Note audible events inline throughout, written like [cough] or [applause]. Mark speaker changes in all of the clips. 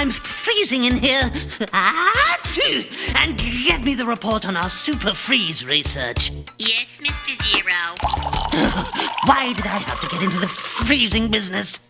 Speaker 1: I'm freezing in here. Ah, and get me the report on our super freeze research.
Speaker 2: Yes, Mr. Zero. [laughs]
Speaker 1: Why did I have to get into the freezing business?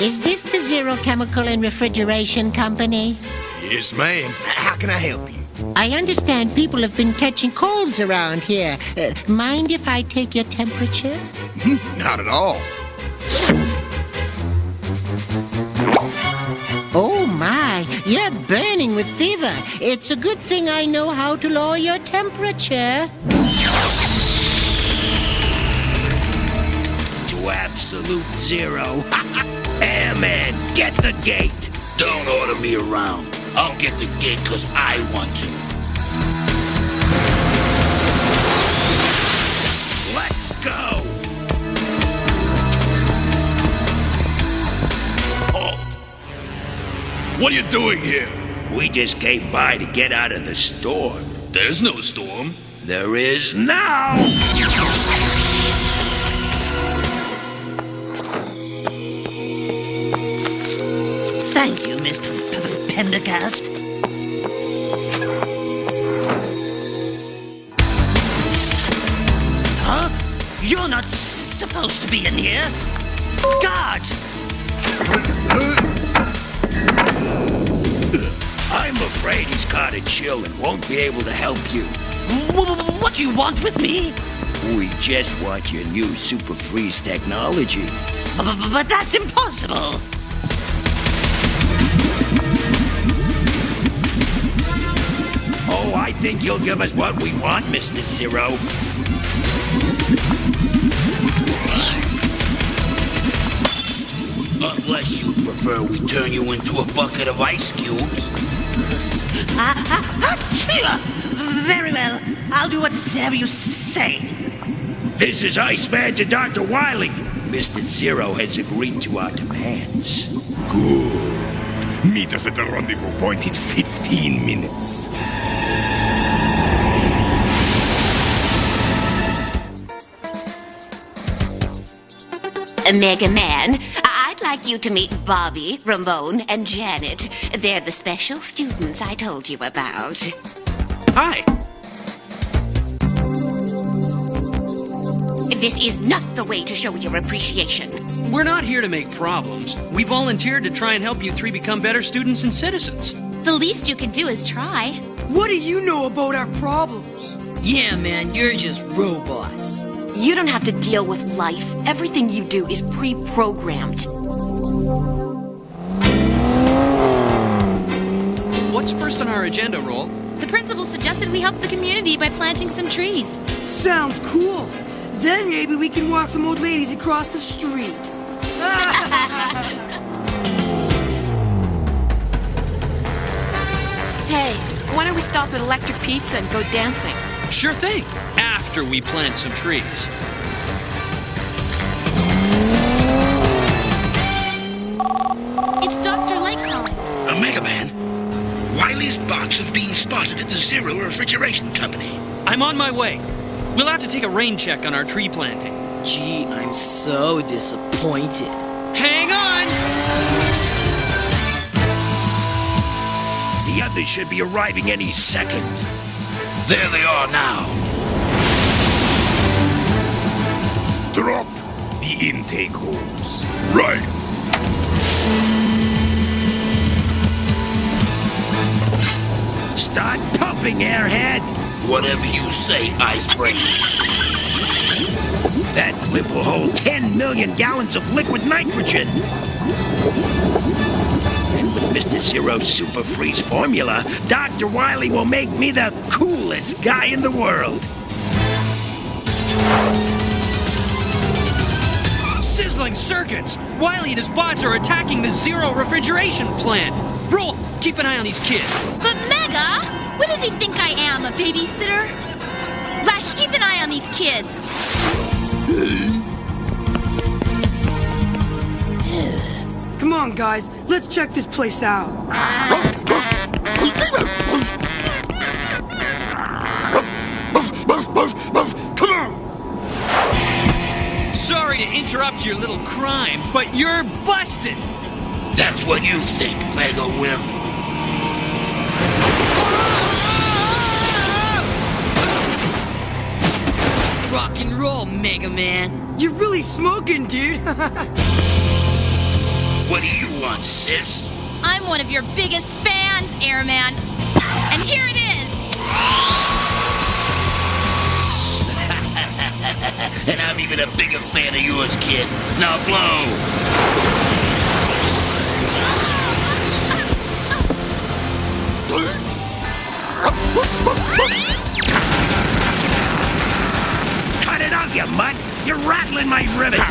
Speaker 3: Is this the Zero Chemical and Refrigeration Company?
Speaker 4: Yes, ma'am. How can I help you?
Speaker 3: I understand people have been catching colds around here. Uh, mind if I take your temperature?
Speaker 4: Not at all.
Speaker 3: Oh my, you're burning with fever. It's a good thing I know how to lower your temperature.
Speaker 5: To absolute zero. [laughs] Airman, get the gate. Don't order me around. I'll get the gate because I want to.
Speaker 4: What are you doing here?
Speaker 5: We just came by to get out of the storm.
Speaker 4: There's no storm.
Speaker 5: There is now.
Speaker 1: Thank you, Mr. P- P- Pendergast. Huh? You're not supposed to be in here. Guards!
Speaker 5: Afraid he's caught a chill and won't be able to help you.
Speaker 1: Wh- wh- What do you want with me?
Speaker 5: We just want your new super freeze technology.
Speaker 1: B- b- But that's impossible.
Speaker 5: Oh, I think you'll give us what we want, Mr. Zero. Unless you prefer we turn you into a bucket of ice cubes.
Speaker 1: Ah, ah, ah, Very well. I'll do whatever you say.
Speaker 5: This is Iceman to Dr. Wily. Mr. Zero has agreed to our demands.
Speaker 4: Good. Meet us at the rendezvous point in 15 minutes.
Speaker 2: Mega Man, I- I'd like you to meet Bobby, Ramon, and Janet. They're the special students I told you about.
Speaker 6: Hi.
Speaker 2: This is not the way to show your appreciation.
Speaker 6: We're not here to make problems. We volunteered to try and help you three become better students and citizens.
Speaker 7: The least you could do is try.
Speaker 8: What do you know about our problems?
Speaker 9: Yeah, man, you're just robots.
Speaker 10: You don't have to deal with life. Everything you do is pre programmed.
Speaker 6: What's first on our agenda, Roll?
Speaker 7: The principal suggested we help the community by planting some trees.
Speaker 8: Sounds cool. Then maybe we can walk some old ladies across the street. [laughs]
Speaker 10: Hey, why don't we stop at Electric Pizza and go dancing?
Speaker 6: Sure thing. After we plant some trees. I'm on my way. We'll have to take a rain check on our tree planting.
Speaker 9: Gee, I'm so disappointed.
Speaker 6: Hang on!
Speaker 5: The others should be arriving any second. There they are now.
Speaker 4: Drop the intake holes.
Speaker 11: Right.
Speaker 5: Start pumping, airhead.
Speaker 11: Whatever you say, Icebreaker.
Speaker 5: That whip will hold 10 million gallons of liquid nitrogen. And with Mr. Zero's Super Freeze formula, Dr. Wily will make me the coolest guy in the world.
Speaker 6: Sizzling circuits! Wily and his bots are attacking the Zero refrigeration plant! Roll, keep an eye on these kids.
Speaker 7: But Mega, what does he think I am, a babysitter? Rush, keep an eye on these kids. [sighs]
Speaker 8: Come on, guys. Let's check this place out.
Speaker 6: Sorry to interrupt your little crime, but you're busted!
Speaker 11: That's what you think, Mega Wimp.
Speaker 9: Rock and roll, Mega Man.
Speaker 8: You're really smoking, dude. [laughs]
Speaker 11: What do you want, sis?
Speaker 7: I'm one of your biggest fans, Airman. And here it is. [laughs]
Speaker 11: and I'm even a bigger fan of yours, kid. Now blow. [laughs]
Speaker 5: you mutt! You're rattling my rivets!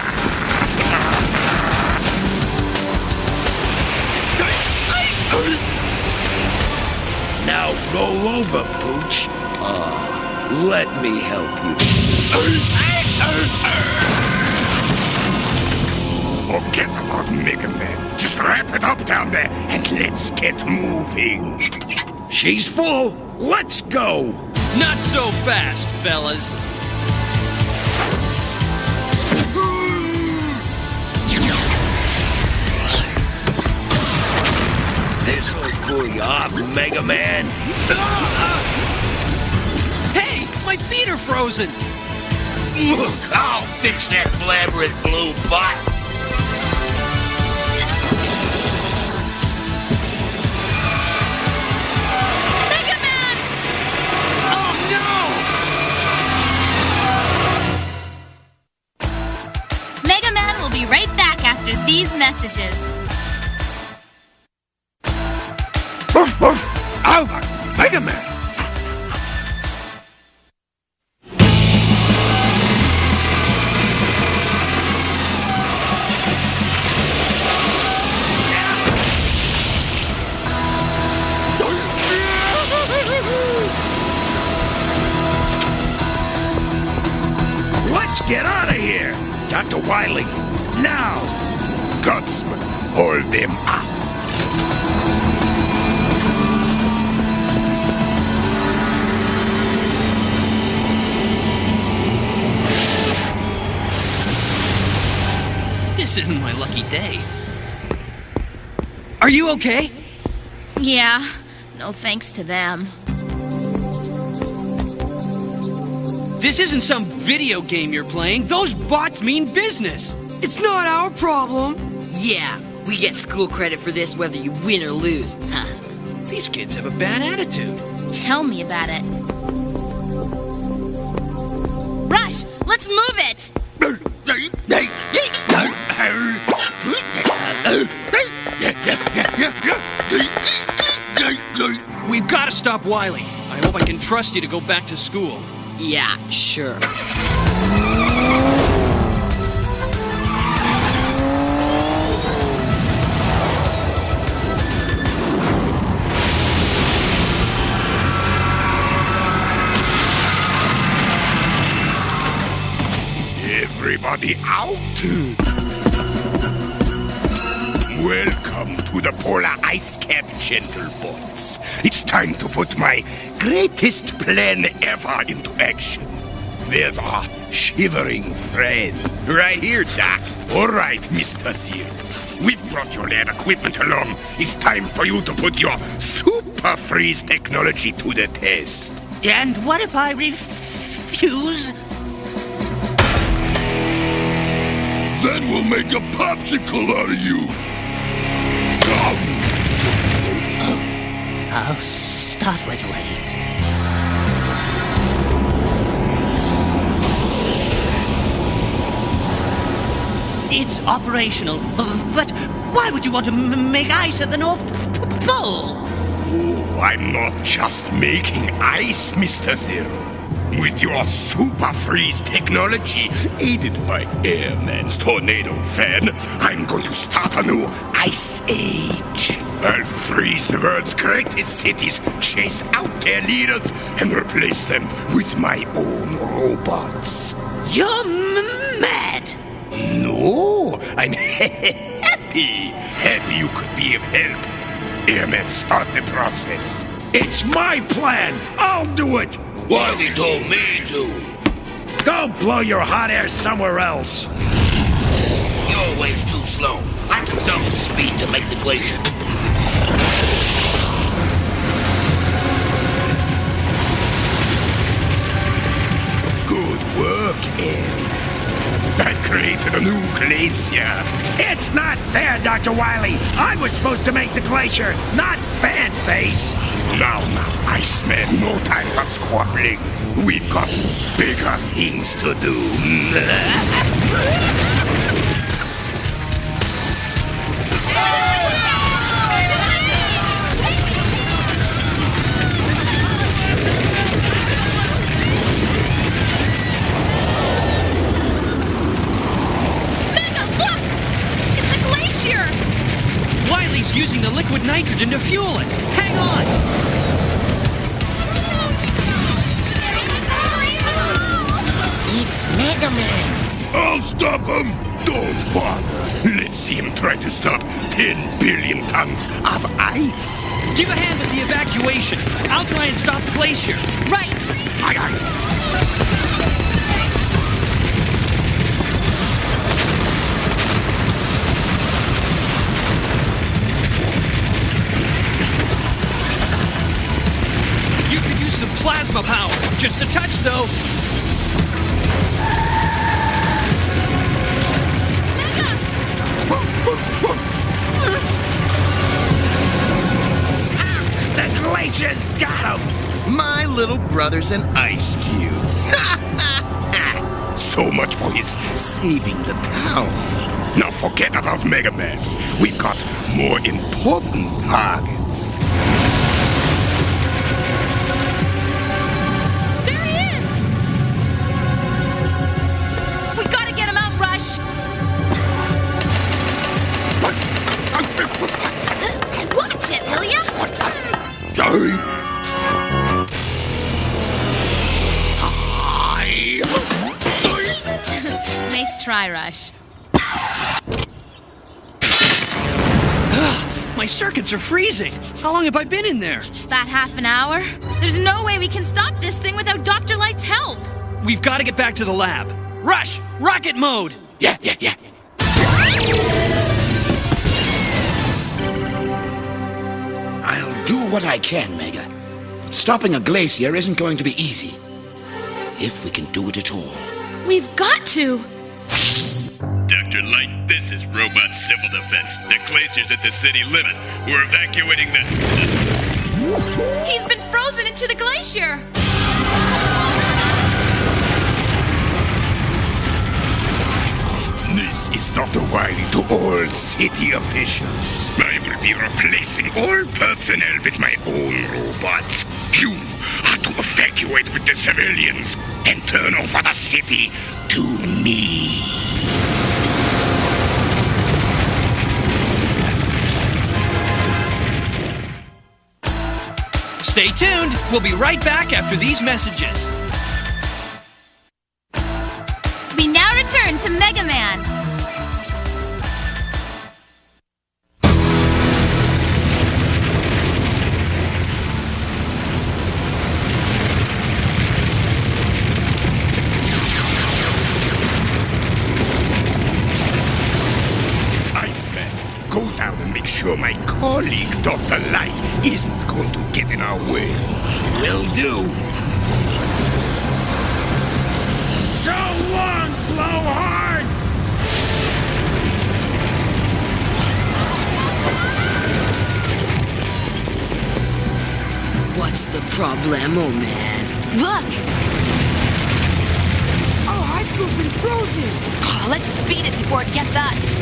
Speaker 5: Now roll over, Pooch. Ah, let me help you.
Speaker 4: Forget about Mega Man. Just wrap it up down there and let's get moving.
Speaker 5: She's full. Let's go.
Speaker 6: Not so fast, fellas.
Speaker 5: This'll cool you off, Mega Man.
Speaker 6: Hey, my feet are frozen!
Speaker 11: Look, I'll fix that blabbering blue bot.
Speaker 7: Mega Man!
Speaker 6: Oh no!
Speaker 7: Mega Man will be right back after these messages.
Speaker 6: You okay?
Speaker 7: Yeah, no thanks to them.
Speaker 6: This isn't some video game you're playing. Those bots mean business.
Speaker 8: it's not our problem.
Speaker 9: Yeah, we get school credit for this whether you win or lose. Huh. [laughs]
Speaker 6: These kids have a bad attitude.
Speaker 7: Tell me about it. Rush, let's move it!
Speaker 6: We've got to stop Wily. I hope I can trust you to go back to school.
Speaker 9: Yeah, sure.
Speaker 4: Everybody out? Welcome to the polar ice cap, gentle bots. It's time to put my greatest plan ever into action. There's our shivering friend. Right here, Doc. All right, Mr. Zero. We've brought your lab equipment along. It's time for you to put your super freeze technology to the test.
Speaker 1: And what if I refuse?
Speaker 4: Then we'll make a popsicle out of you.
Speaker 1: I'll start right away. It's operational, but why would you want to make ice at the North Pole?
Speaker 4: Oh, I'm not just making ice, Mr. Zero. With your super freeze technology, aided by Airman's tornado fan, I'm going to start a new ice age. I'll freeze the world's greatest cities, chase out their leaders, and replace them with my own robots.
Speaker 1: You're m- mad!
Speaker 4: No, I'm [laughs] happy. Happy you could be of help. Airman, start the process.
Speaker 5: It's my plan. I'll do it.
Speaker 11: Wily told me to.
Speaker 5: Go blow your hot air somewhere else.
Speaker 11: You're always too slow. I can double the speed to make the glacier.
Speaker 4: Work, Airman. I created a new glacier.
Speaker 5: It's not fair, Dr. Wily. I was supposed to make the glacier, not Fan Face.
Speaker 4: Now, now, Iceman, no time for squabbling. We've got bigger things to do. [laughs]
Speaker 6: liquid nitrogen to fuel it. Hang on.
Speaker 3: It's Mega Man.
Speaker 4: I'll stop him. Don't bother. Let's see him try to stop 10 billion tons of ice.
Speaker 6: Give a hand with the evacuation. I'll try and stop the glacier.
Speaker 7: Right!
Speaker 4: Aye, aye.
Speaker 6: Some plasma power. Just a touch, though.
Speaker 5: Ah, the glacier's got him.
Speaker 11: My little brother's an ice cube. [laughs]
Speaker 4: So much for his saving the town. Now forget about Mega Man. We've got more important targets.
Speaker 7: Try, Rush.
Speaker 6: My circuits are freezing. How long have I been in there?
Speaker 7: About half an hour. There's no way we can stop this thing without Dr. Light's help.
Speaker 6: We've got to get back to the lab. Rush! Rocket mode!
Speaker 4: Yeah, yeah, yeah.
Speaker 11: I'll do what I can, Mega. But stopping a glacier isn't going to be easy. If we can do it at all.
Speaker 7: We've got to.
Speaker 12: Dr. Light, this is Robot Civil Defense. The glacier's at the city limit. We're evacuating the.
Speaker 7: He's been frozen into the glacier.
Speaker 4: This is Dr. Wily to all city officials. I will be replacing all personnel with my own robots. You are to evacuate with the civilians and turn over the city to me.
Speaker 6: Stay tuned. We'll be right back after these messages.
Speaker 7: We now return to Mega Man.
Speaker 4: Iceman, go down and make sure my colleague, Dr. Light, isn't going to get in our way.
Speaker 5: Will do. So long, blowhard!
Speaker 9: What's the problem, oh man?
Speaker 2: Look!
Speaker 8: Our high school's been frozen!
Speaker 2: Oh, let's beat it before it gets us!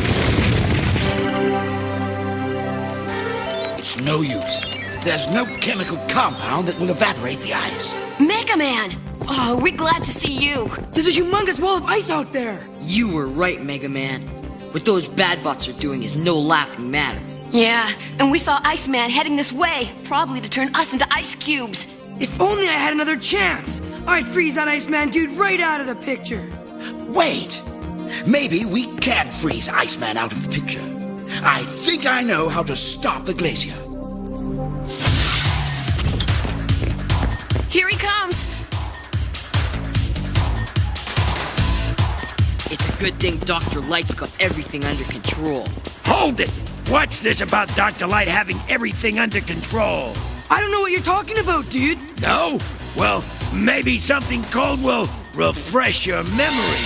Speaker 11: It's no use. There's no chemical compound that will evaporate the ice.
Speaker 2: Mega Man! Oh, we're glad to see you.
Speaker 8: There's a humongous wall of ice out there!
Speaker 9: You were right, Mega Man. What those bad bots are doing is no laughing matter.
Speaker 2: Yeah, and we saw Iceman heading this way, probably to turn us into ice cubes.
Speaker 8: If only I had another chance! I'd freeze that Iceman dude right out of the picture!
Speaker 11: Wait! Maybe we can freeze Iceman out of the picture. I think I know how to stop the glacier.
Speaker 2: Here he comes!
Speaker 9: It's a good thing Dr. Light's got everything under control.
Speaker 5: Hold it! What's this about Dr. Light having everything under control?
Speaker 8: I don't know what you're talking about, dude!
Speaker 5: No? Well, maybe something cold will refresh your memory.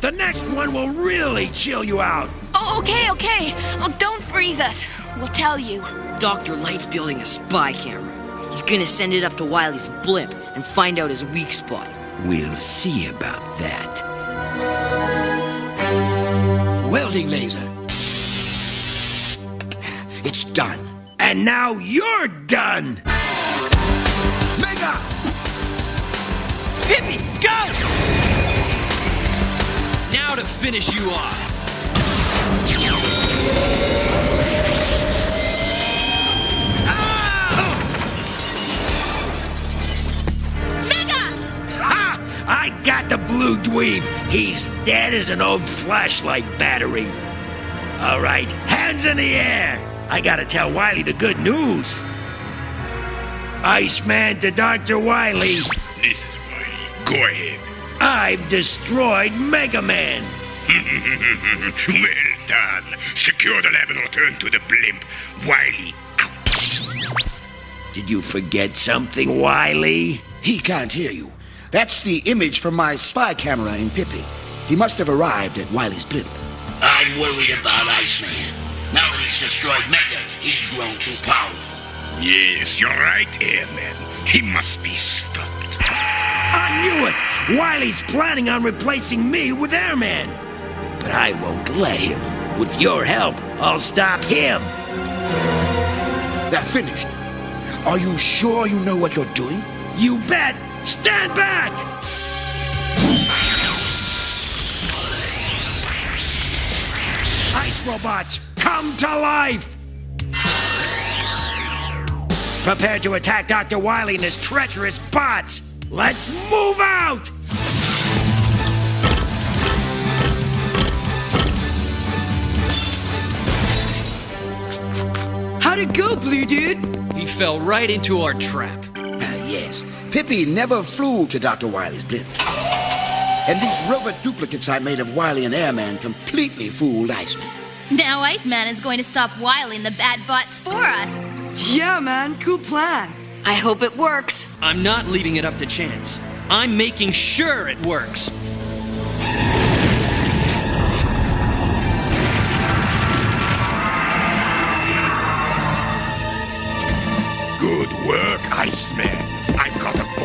Speaker 5: The next one will really chill you out.
Speaker 2: Oh, okay, okay. Oh, don't freeze us. We'll tell you.
Speaker 9: Dr. Light's building a spy camera. He's gonna send it up to Wily's blimp and find out his weak spot.
Speaker 5: We'll see about that.
Speaker 11: Welding laser. It's done.
Speaker 5: And now you're done!
Speaker 11: Mega!
Speaker 6: Pippi, go! Now to finish you off.
Speaker 5: Dweeb. He's dead as an old flashlight battery. All right, hands in the air. I gotta tell Wily the good news. Iceman to Dr. Wily.
Speaker 4: This is Wily. Go ahead.
Speaker 5: I've destroyed Mega Man. [laughs]
Speaker 4: well done. Secure the lab and return to the blimp. Wily, out.
Speaker 5: Did you forget something, Wily?
Speaker 11: He can't hear you. That's the image from my spy camera in Pippi. He must have arrived at Wily's blimp.
Speaker 13: I'm worried about Iceman. Now that he's destroyed Mega, he's grown too powerful.
Speaker 4: Yes, you're right, Airman. He must be stopped.
Speaker 5: I knew it! Wily's planning on replacing me with Airman. But I won't let him. With your help, I'll stop him.
Speaker 11: They're finished. Are you sure you know what you're doing?
Speaker 5: You bet! Stand back! Ice robots, come to life! Prepare to attack Dr. Wily and his treacherous bots! Let's move out!
Speaker 8: How'd it go, Blue Dude?
Speaker 6: He fell right into our trap.
Speaker 11: Yes. Pippi never flew to Dr. Wily's blimp. And these robot duplicates I made of Wily and Airman completely fooled Iceman.
Speaker 7: Now Iceman is going to stop Wily and the bad bots for us.
Speaker 8: Yeah, man, cool plan.
Speaker 2: I hope it works.
Speaker 6: I'm not leaving it up to chance. I'm making sure it works.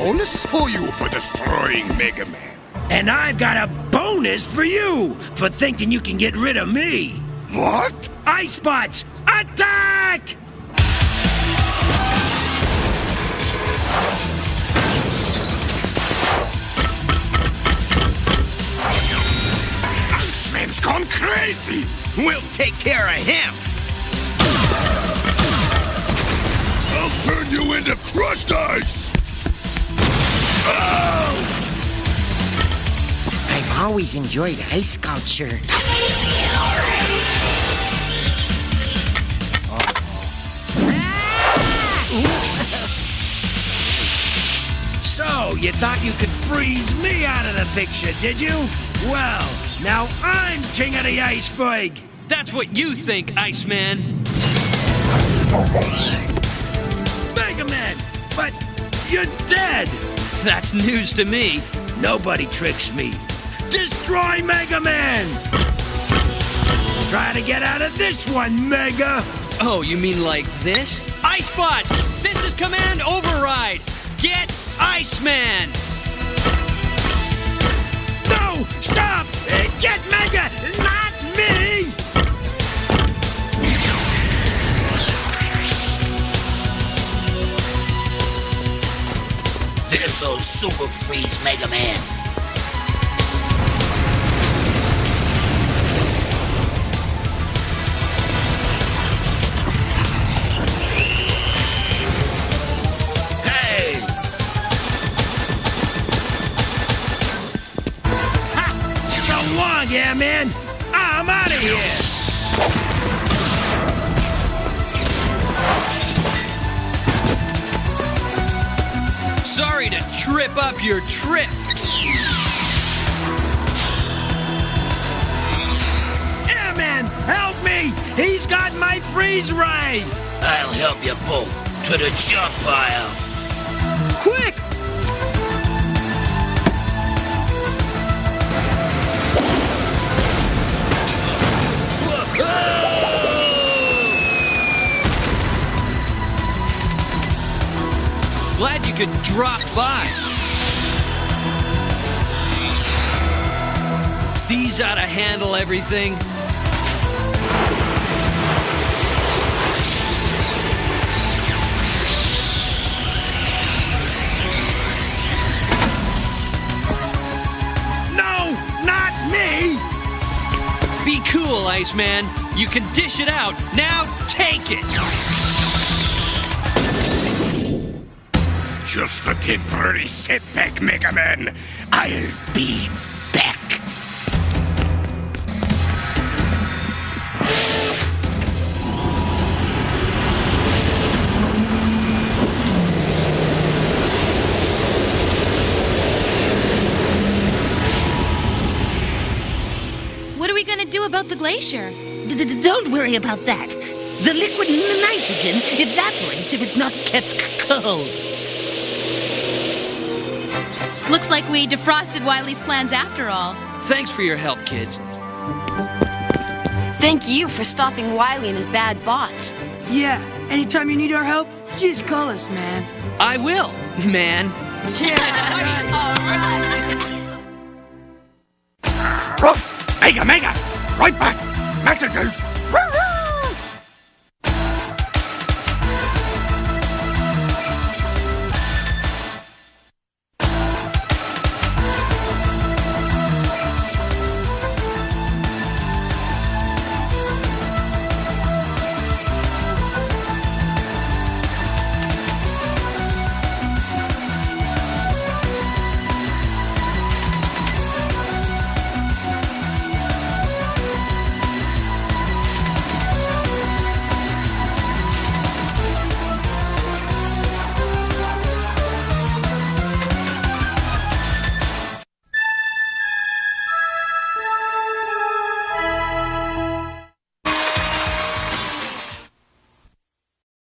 Speaker 4: Bonus for you for destroying Mega Man.
Speaker 5: And I've got a bonus for you for thinking you can get rid of me.
Speaker 4: What?
Speaker 5: Ice bots, attack!
Speaker 4: Iceman's gone crazy.
Speaker 14: We'll take care of him.
Speaker 4: I'll turn you into crushed ice.
Speaker 3: I've always enjoyed ice sculpture. [laughs]
Speaker 5: So, you thought you could freeze me out of the picture, did you? Well, now I'm king of the iceberg.
Speaker 6: That's what you think, Iceman. [laughs] That's news to me.
Speaker 5: Nobody tricks me. Destroy Mega Man! Try to get out of this one, Mega!
Speaker 6: Oh, you mean like this? Ice spots! This is Command Override! Get Iceman!
Speaker 5: No! Stop! Get Mega! Not me!
Speaker 13: This'll super freeze Mega Man.
Speaker 5: Hey! Ha! So long, yeah, man! I'm out of here!
Speaker 6: To up your trip.
Speaker 5: Airman, help me! He's got my freeze ray!
Speaker 13: I'll help you both to the jump pile.
Speaker 8: Quick!
Speaker 6: Glad you could drop by. These ought to handle everything.
Speaker 5: No, not me!
Speaker 6: Be cool, Iceman. You can dish it out. Now take it.
Speaker 4: Just a temporary setback, Mega Man. I'll be
Speaker 7: glacier?
Speaker 1: D- d- Don't worry about that. The liquid n- nitrogen evaporates if it's not kept cold.
Speaker 7: Looks like we defrosted Wily's plans after all.
Speaker 6: Thanks for your help, kids.
Speaker 2: Thank you for stopping Wily and his bad bots.
Speaker 8: Yeah, anytime you need our help, just call us, man.
Speaker 6: I will, man.
Speaker 4: Yeah, [laughs] [laughs] Mega, Mega! Right back! Messages!